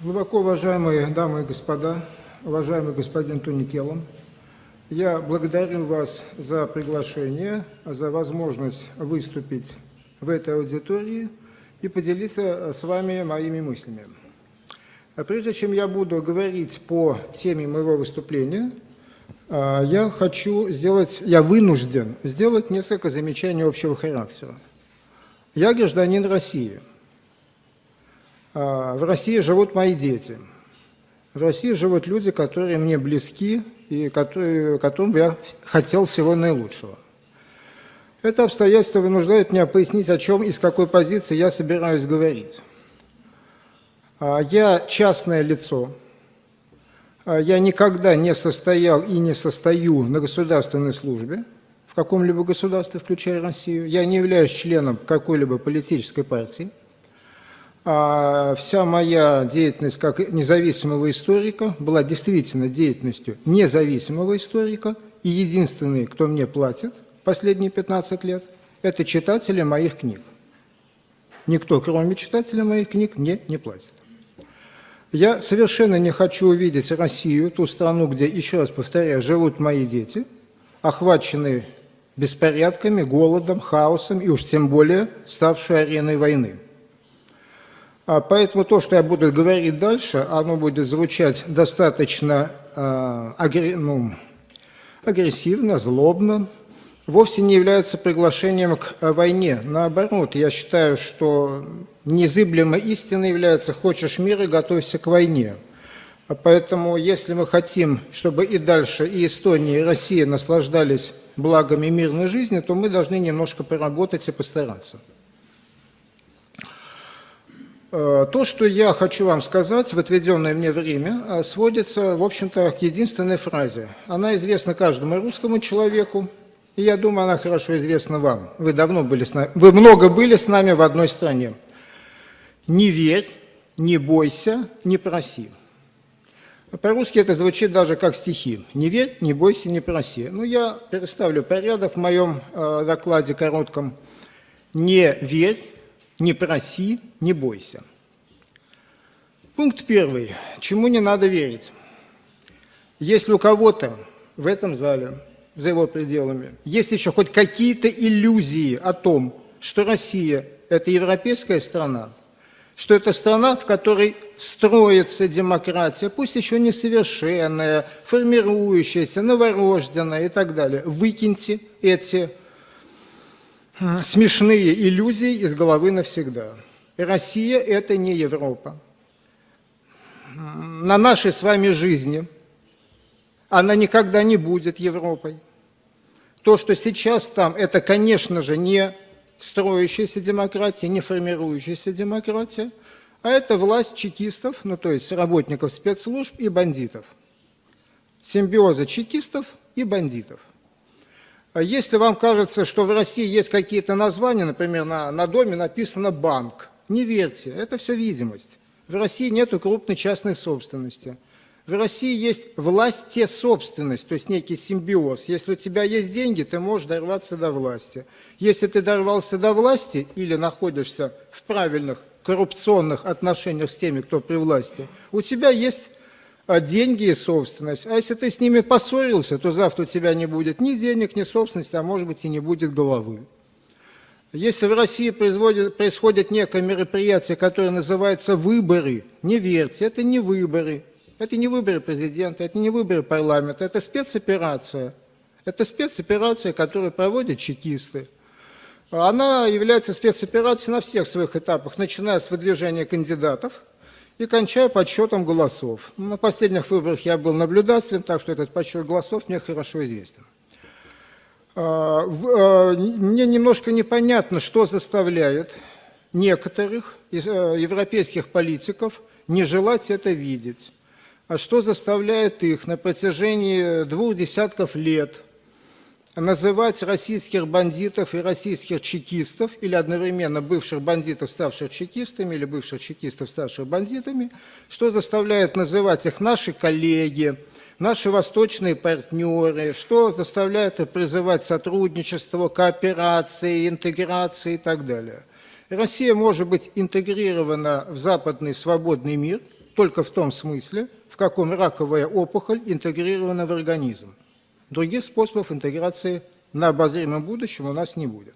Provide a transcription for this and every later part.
Глубоко уважаемые дамы и господа, уважаемый господин Туникелом, я благодарю вас за приглашение, за возможность выступить в этой аудитории и поделиться с вами моими мыслями. Прежде чем я буду говорить по теме моего выступления, а, я хочу сделать, я вынужден сделать несколько замечаний общего характера. Я гражданин России. А, в России живут мои дети. В России живут люди, которые мне близки и которые, которым я хотел всего наилучшего. Это обстоятельство вынуждает меня пояснить, о чем и с какой позиции я собираюсь говорить. А, я частное лицо. А, я никогда не состоял и не состою на государственной службе в каком-либо государстве, включая Россию. Я не являюсь членом какой-либо политической партии. А вся моя деятельность как независимого историка была действительно деятельностью независимого историка, и единственный, кто мне платит последние 15 лет, это читатели моих книг. Никто, кроме читателей моих книг, мне не платит. Я совершенно не хочу увидеть Россию, ту страну, где, еще раз повторяю, живут мои дети, охваченные беспорядками, голодом, хаосом и уж тем более ставшей ареной войны. А поэтому то, что я буду говорить дальше, оно будет звучать достаточно э, агр... ну, агрессивно, злобно, вовсе не является приглашением к войне. Наоборот, я считаю, что незыблемой истиной является «хочешь мира, готовься к войне». Поэтому, если мы хотим, чтобы и дальше и Эстония, и Россия наслаждались благами мирной жизни, то мы должны немножко поработать и постараться. Э, то, что я хочу вам сказать в отведенное мне время, э, сводится, в общем-то, к единственной фразе. Она известна каждому русскому человеку, и я думаю, она хорошо известна вам. Вы давно были с нами, вы много были с нами в одной стране. Не верь, не бойся, не проси. По-русски это звучит даже как стихи. Не верь, не бойся, не проси. Ну, я переставлю порядок в моем э, докладе коротком. Не верь, не проси, не бойся. Пункт первый. Чему не надо верить? Если у кого-то в этом зале, за его пределами, есть еще хоть какие-то иллюзии о том, что Россия – это европейская страна, что это страна, в которой строится демократия, пусть еще несовершенная, формирующаяся, новорожденная и так далее. Выкиньте эти смешные иллюзии из головы навсегда. Россия – это не Европа. На нашей с вами жизни она никогда не будет Европой. То, что сейчас там, это, конечно же, не строящаяся демократия, не формирующаяся демократия, а это власть чекистов, ну то есть работников спецслужб и бандитов. Симбиоза чекистов и бандитов – если вам кажется, что в России есть какие-то названия, например, на, на доме написано «банк», не верьте, это все видимость. В России нет крупной частной собственности. В России есть власть собственность, то есть некий симбиоз. Если у тебя есть деньги, ты можешь дорваться до власти. Если ты дорвался до власти или находишься в правильных коррупционных отношениях с теми, кто при власти, у тебя есть а деньги и собственность. А если ты с ними поссорился, то завтра у тебя не будет ни денег, ни собственности, а может быть и не будет головы. Если в России происходит некое мероприятие, которое называется выборы, не верьте, это не выборы. Это не выборы президента, это не выборы парламента, это спецоперация. Это спецоперация, которую проводят чекисты. Она является спецоперацией на всех своих этапах, начиная с выдвижения кандидатов – и кончая подсчетом голосов. На последних выборах я был наблюдателем, так что этот подсчет голосов мне хорошо известен. А, а, мне немножко непонятно, что заставляет некоторых э, европейских политиков не желать это видеть. А что заставляет их на протяжении двух десятков лет называть российских бандитов и российских чекистов, или одновременно бывших бандитов, ставших чекистами, или бывших чекистов, ставших бандитами, что заставляет называть их наши коллеги, наши восточные партнеры, что заставляет их призывать сотрудничество, кооперации, интеграции и так далее. Россия может быть интегрирована в западный свободный мир только в том смысле, в каком раковая опухоль интегрирована в организм. Других способов интеграции на обозримом будущем у нас не будет.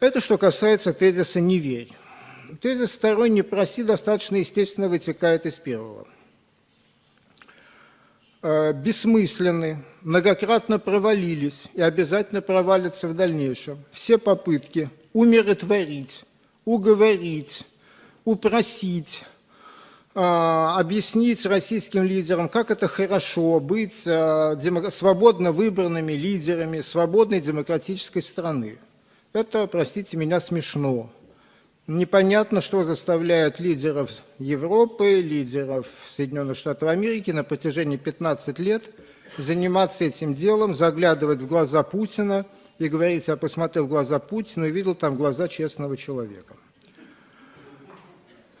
Это что касается тезиса «не верь». Тезис второй «не проси» достаточно естественно вытекает из первого. Э, бессмысленны, многократно провалились и обязательно провалятся в дальнейшем все попытки умиротворить, уговорить, упросить, объяснить российским лидерам, как это хорошо быть э, свободно выбранными лидерами свободной демократической страны. Это, простите меня, смешно. Непонятно, что заставляет лидеров Европы, лидеров Соединенных Штатов Америки на протяжении 15 лет заниматься этим делом, заглядывать в глаза Путина и говорить, я посмотрел в глаза Путина и видел там глаза честного человека.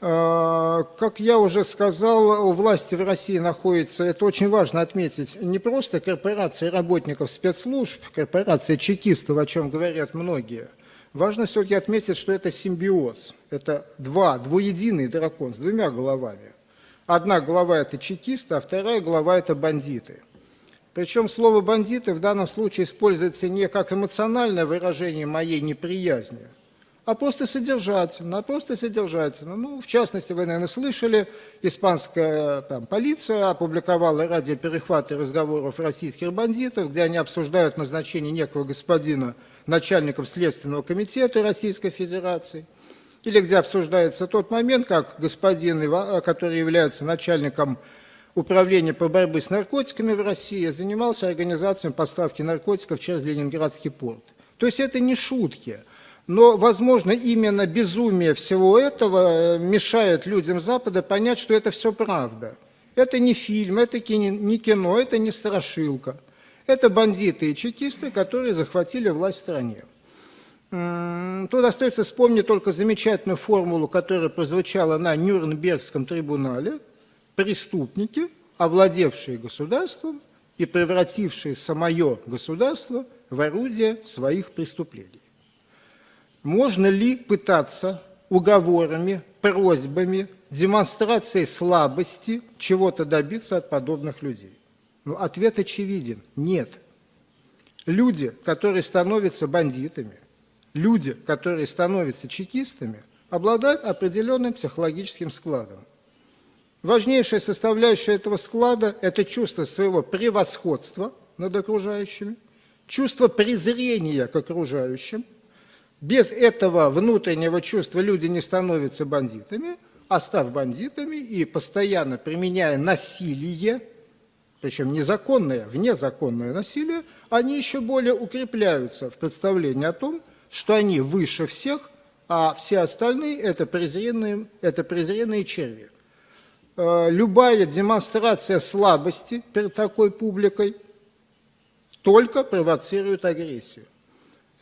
А, как я уже сказал, у власти в России находится, это очень важно отметить, не просто корпорации работников спецслужб, корпорация чекистов, о чем говорят многие – Важно все-таки отметить, что это симбиоз. Это два, двуединый дракон с двумя головами. Одна голова – это чекисты, а вторая голова – это бандиты. Причем слово «бандиты» в данном случае используется не как эмоциональное выражение моей неприязни, а просто содержательно, а просто содержательно. Ну, в частности, вы, наверное, слышали, испанская там, полиция опубликовала радиоперехваты разговоров российских бандитов, где они обсуждают назначение некого господина начальником Следственного комитета Российской Федерации, или где обсуждается тот момент, как господин, который является начальником управления по борьбе с наркотиками в России, занимался организацией поставки наркотиков через Ленинградский порт. То есть это не шутки. Но, возможно, именно безумие всего этого э, мешает людям Запада понять, что это все правда. Это не фильм, это не кино, это не страшилка. Это бандиты и чекисты, которые захватили власть в стране. Тут остается вспомнить только замечательную формулу, которая прозвучала на Нюрнбергском трибунале. Преступники, овладевшие государством и превратившие самое государство в орудие своих преступлений. Можно ли пытаться уговорами, просьбами, демонстрацией слабости чего-то добиться от подобных людей? Ну, ответ очевиден – нет. Люди, которые становятся бандитами, люди, которые становятся чекистами, обладают определенным психологическим складом. Важнейшая составляющая этого склада – это чувство своего превосходства над окружающими, чувство презрения к окружающим. Без этого внутреннего чувства люди не становятся бандитами, а став бандитами и постоянно применяя насилие причем незаконное, внезаконное насилие, они еще более укрепляются в представлении о том, что они выше всех, а все остальные это презренные, это презренные черви. Э, любая демонстрация слабости перед такой публикой только провоцирует агрессию.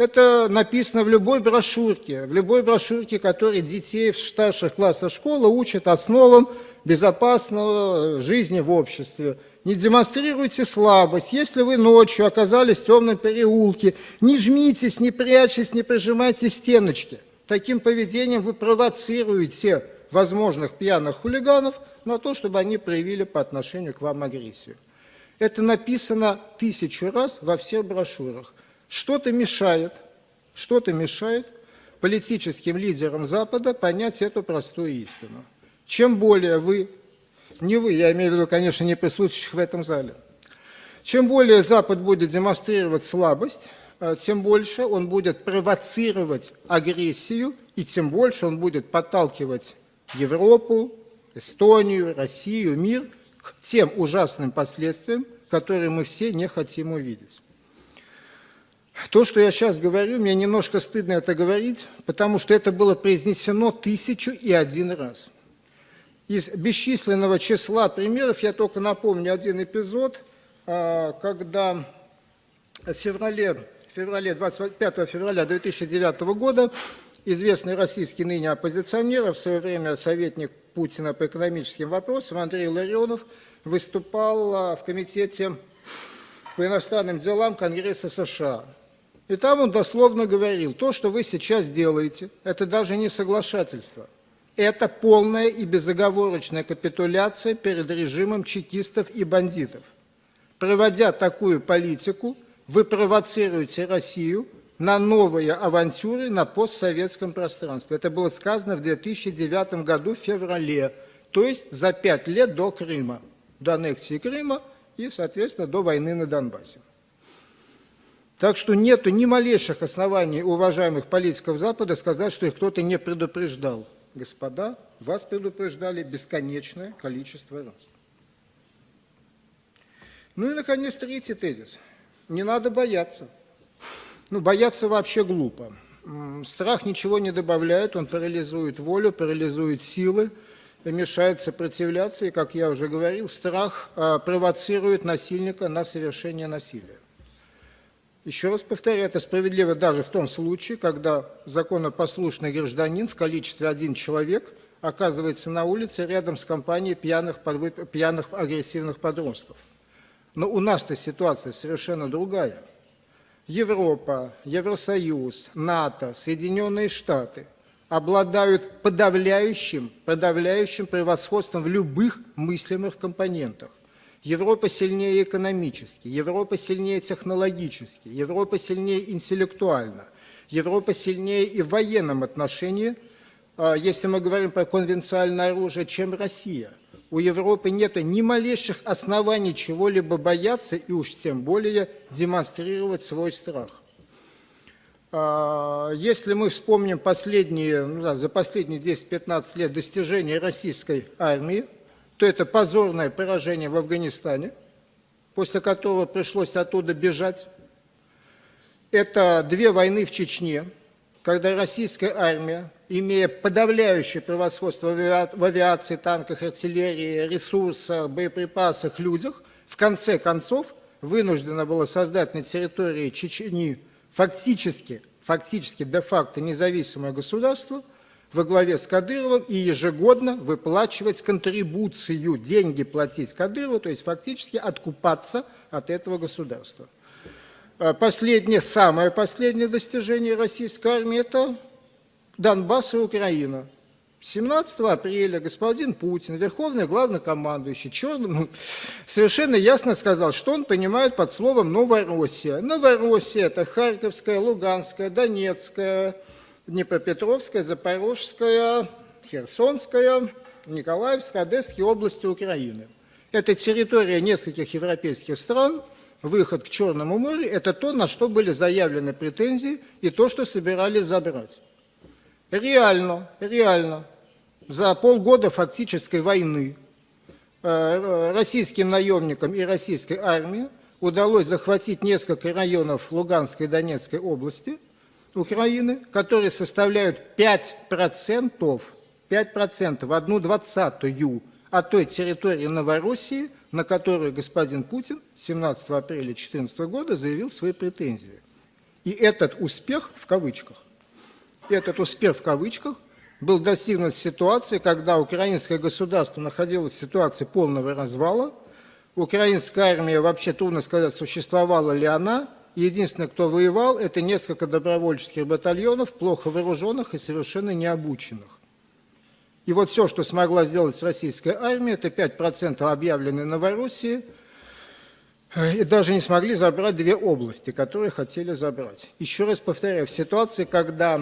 Это написано в любой брошюрке, в любой брошюрке, которая детей в старших классах школы учат основам безопасного жизни в обществе – не демонстрируйте слабость. Если вы ночью оказались в темном переулке, не жмитесь, не прячьтесь, не прижимайте стеночки. Таким поведением вы провоцируете возможных пьяных хулиганов на то, чтобы они проявили по отношению к вам агрессию. Это написано тысячу раз во всех брошюрах. Что-то мешает, что-то мешает политическим лидерам Запада понять эту простую истину. Чем более вы не вы, я имею в виду, конечно, не присутствующих в этом зале. Чем более Запад будет демонстрировать слабость, э, тем больше он будет провоцировать агрессию, и тем больше он будет подталкивать Европу, Эстонию, Россию, мир к тем ужасным последствиям, которые мы все не хотим увидеть. То, что я сейчас говорю, мне немножко стыдно это говорить, потому что это было произнесено тысячу и один раз – из бесчисленного числа примеров я только напомню один эпизод, а, когда в феврале, феврале 25 февраля 2009 года известный российский ныне оппозиционер, в свое время советник Путина по экономическим вопросам Андрей Ларионов выступал а, в Комитете по иностранным делам Конгресса США. И там он дословно говорил, то, что вы сейчас делаете, это даже не соглашательство – Это полная и безоговорочная капитуляция перед режимом чекистов и бандитов. Проводя такую политику, вы провоцируете Россию на новые авантюры на постсоветском пространстве. Это было сказано в 2009 году в феврале, то есть за пять лет до Крыма, до аннексии Крыма и, соответственно, до войны на Донбассе. Так что нет ни малейших оснований уважаемых политиков Запада сказать, что их кто-то не предупреждал. Господа, вас предупреждали бесконечное количество раз. Ну и, наконец, третий тезис. Не надо бояться. Ну, бояться вообще глупо. Страх ничего не добавляет, он парализует волю, парализует силы, мешает сопротивляться, и, как я уже говорил, страх а, провоцирует насильника на совершение насилия. Еще раз повторяю, это справедливо даже в том случае, когда законопослушный гражданин в количестве один человек оказывается на улице рядом с компанией пьяных, пьяных агрессивных подростков. Но у нас-то ситуация совершенно другая. Европа, Евросоюз, НАТО, Соединенные Штаты обладают подавляющим, подавляющим превосходством в любых мыслимых компонентах. Европа сильнее экономически, Европа сильнее технологически, Европа сильнее интеллектуально, Европа сильнее и в военном отношении, а, если мы говорим про конвенциальное оружие, чем Россия. У Европы нет ни малейших оснований чего-либо бояться и уж тем более демонстрировать свой страх. А, если мы вспомним последние, ну да, за последние 10-15 лет достижения российской армии, то это позорное поражение в Афганистане, после которого пришлось оттуда бежать. Это две войны в Чечне, когда российская армия, имея подавляющее превосходство в авиации, танках, артиллерии, ресурсах, боеприпасах, людях, в конце концов вынуждена была создать на территории Чечни фактически, фактически де-факто независимое государство – во главе с Кадыровым и ежегодно выплачивать контрибуцию, деньги платить Кадырову, то есть фактически откупаться от этого государства. А последнее, самое последнее достижение российской армии – это Донбасс и Украина. 17 апреля господин Путин, верховный главнокомандующий, черным, совершенно ясно сказал, что он понимает под словом «Новороссия». Новороссия – это Харьковская, Луганская, Донецкая, Днепропетровская, Запорожская, Херсонская, Николаевская, Одесские области Украины. Это территория нескольких европейских стран, выход к Черному морю – это то, на что были заявлены претензии и то, что собирались забрать. Реально, реально, за полгода фактической войны э, российским наемникам и российской армии удалось захватить несколько районов Луганской и Донецкой области – Украины, которые составляют 5%, 5%, одну двадцатую от той территории Новороссии, на которую господин Путин 17 апреля 2014 года заявил свои претензии. И этот успех, в кавычках, этот успех в кавычках был достигнут в ситуации, когда украинское государство находилось в ситуации полного развала, украинская армия, вообще трудно сказать, существовала ли она, Единственное, кто воевал, это несколько добровольческих батальонов, плохо вооруженных и совершенно необученных. И вот все, что смогла сделать российская армия, это 5% объявленной Новороссии, и даже не смогли забрать две области, которые хотели забрать. Еще раз повторяю, в ситуации, когда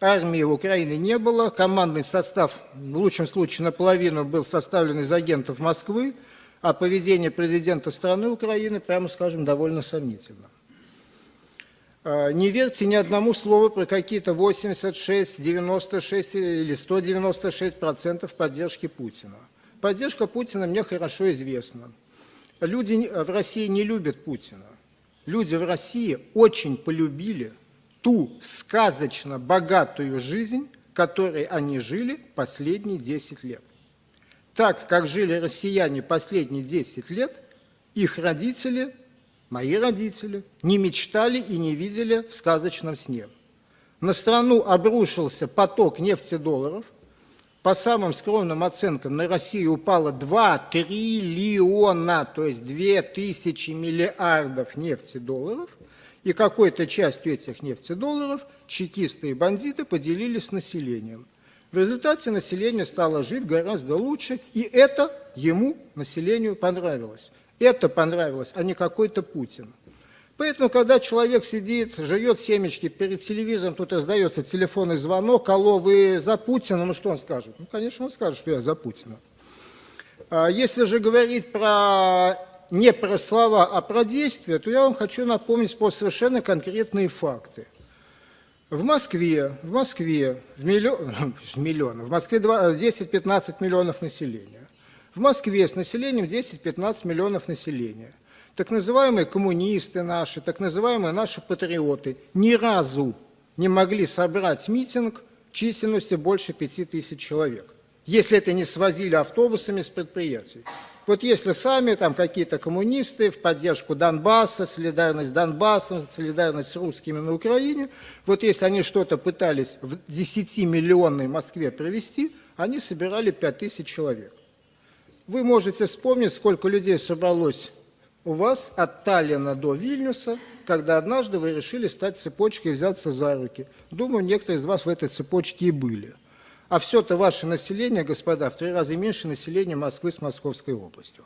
армии Украины не было, командный состав, в лучшем случае наполовину, был составлен из агентов Москвы, а поведение президента страны Украины, прямо скажем, довольно сомнительно. А, не верьте ни одному слову про какие-то 86, 96 или 196 процентов поддержки Путина. Поддержка Путина мне хорошо известна. Люди в России не любят Путина. Люди в России очень полюбили ту сказочно богатую жизнь, которой они жили последние 10 лет. Так, как жили россияне последние 10 лет, их родители мои родители не мечтали и не видели в сказочном сне. На страну обрушился поток нефтедолларов. По самым скромным оценкам, на Россию упало 2 триллиона, то есть 2000 миллиардов нефтедолларов. И какой-то частью этих нефтедолларов чекисты и бандиты поделились с населением. В результате население стало жить гораздо лучше, и это ему, населению, понравилось. Это понравилось, а не какой-то Путин. Поэтому, когда человек сидит, жует семечки перед телевизором, тут раздается телефонный звонок, алло, вы за Путина, ну что он скажет? Ну, конечно, он скажет, что я за Путина. А если же говорить про, не про слова, а про действия, то я вам хочу напомнить про совершенно конкретные факты. В Москве, в Москве, в миллион, миллион, в Москве 10-15 миллионов населения. В Москве с населением 10-15 миллионов населения – так называемые коммунисты наши, так называемые наши патриоты ни разу не могли собрать митинг численностью больше пяти тысяч человек, если это не свозили автобусами с предприятий. Вот если сами там какие-то коммунисты в поддержку Донбасса, солидарность с Донбассом, солидарность с русскими на Украине, вот если они что-то пытались в 10-миллионной Москве провести, они собирали 5 тысяч человек. Вы можете вспомнить, сколько людей собралось у вас от Таллина до Вильнюса, когда однажды вы решили стать цепочкой и взяться за руки. Думаю, некоторые из вас в этой цепочке и были. А все-то ваше население, господа, в три раза меньше населения Москвы с Московской областью.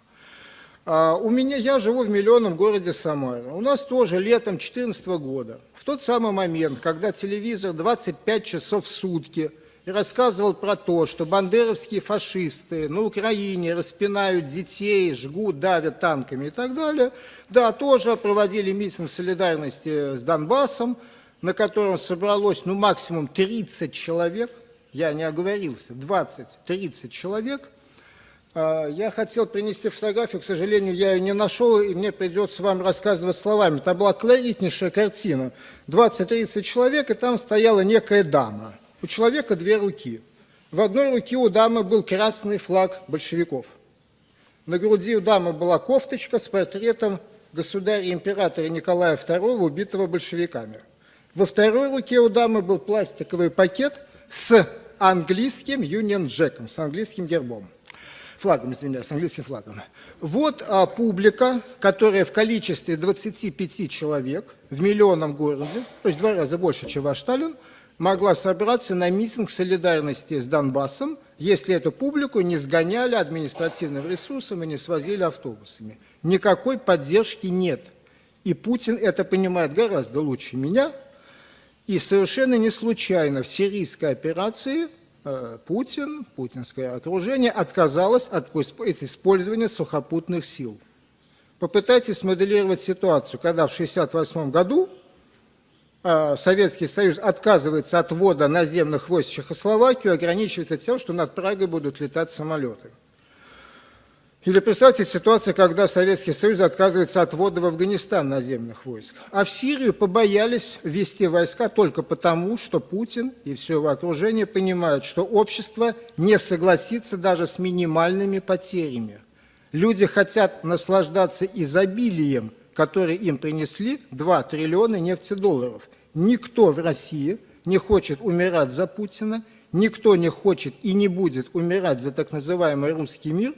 А у меня, я живу в миллионном городе Самара. У нас тоже летом 2014 года, в тот самый момент, когда телевизор 25 часов в сутки – и рассказывал про то, что бандеровские фашисты на Украине распинают детей, жгут, давят танками и так далее. Да, тоже проводили митинг солидарности с Донбассом, на котором собралось ну, максимум 30 человек, я не оговорился, 20-30 человек. А, я хотел принести фотографию, к сожалению, я ее не нашел, и мне придется вам рассказывать словами. Там была колоритнейшая картина. 20-30 человек, и там стояла некая дама – у человека две руки. В одной руке у дамы был красный флаг большевиков. На груди у дамы была кофточка с портретом государя-императора Николая II, убитого большевиками. Во второй руке у дамы был пластиковый пакет с английским Union Jackом, с английским гербом. Флагом, извиняюсь, английским флагом. Вот а, публика, которая в количестве 25 человек в миллионном городе, то есть два раза больше, чем ваш Сталин, могла собраться на митинг солидарности с Донбассом, если эту публику не сгоняли административным ресурсом и не свозили автобусами. Никакой поддержки нет. И Путин это понимает гораздо лучше меня. И совершенно не случайно в сирийской операции э, Путин, путинское окружение отказалось от использования сухопутных сил. Попытайтесь смоделировать ситуацию, когда в 1968 году Советский Союз отказывается от ввода наземных войск в Чехословакию, ограничивается тем, что над Прагой будут летать самолеты. Или представьте ситуацию, когда Советский Союз отказывается от ввода в Афганистан наземных войск. А в Сирию побоялись ввести войска только потому, что Путин и все его окружение понимают, что общество не согласится даже с минимальными потерями. Люди хотят наслаждаться изобилием, которые им принесли 2 триллиона нефтедолларов. Никто в России не хочет умирать за Путина, никто не хочет и не будет умирать за так называемый русский мир,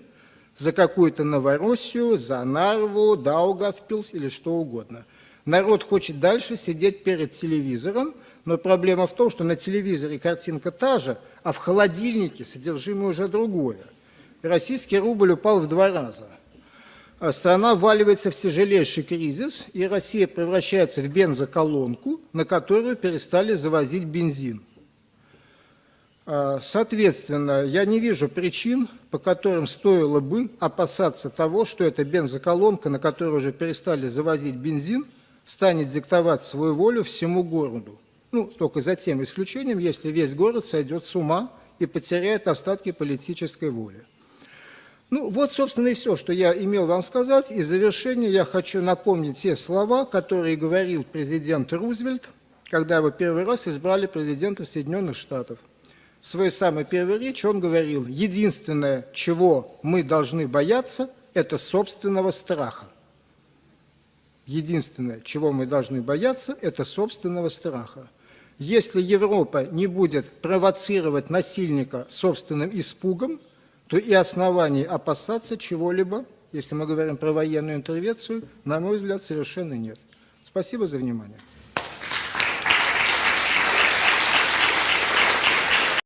за какую-то Новороссию, за Нарву, Даугавпилс или что угодно. Народ хочет дальше сидеть перед телевизором, но проблема в том, что на телевизоре картинка та же, а в холодильнике содержимое уже другое. Российский рубль упал в два раза – страна вваливается в тяжелейший кризис, и Россия превращается в бензоколонку, на которую перестали завозить бензин. А, соответственно, я не вижу причин, по которым стоило бы опасаться того, что эта бензоколонка, на которую уже перестали завозить бензин, станет диктовать свою волю всему городу. Ну, только за тем исключением, если весь город сойдет с ума и потеряет остатки политической воли. Ну, вот, собственно, и все, что я имел вам сказать. И в завершение я хочу напомнить те слова, которые говорил президент Рузвельт, когда его первый раз избрали президентом Соединенных Штатов. В своей самой первой речи он говорил, единственное, чего мы должны бояться, это собственного страха. Единственное, чего мы должны бояться, это собственного страха. Если Европа не будет провоцировать насильника собственным испугом, то и оснований опасаться чего-либо, если мы говорим про военную интервенцию, на мой взгляд, совершенно нет. Спасибо за внимание.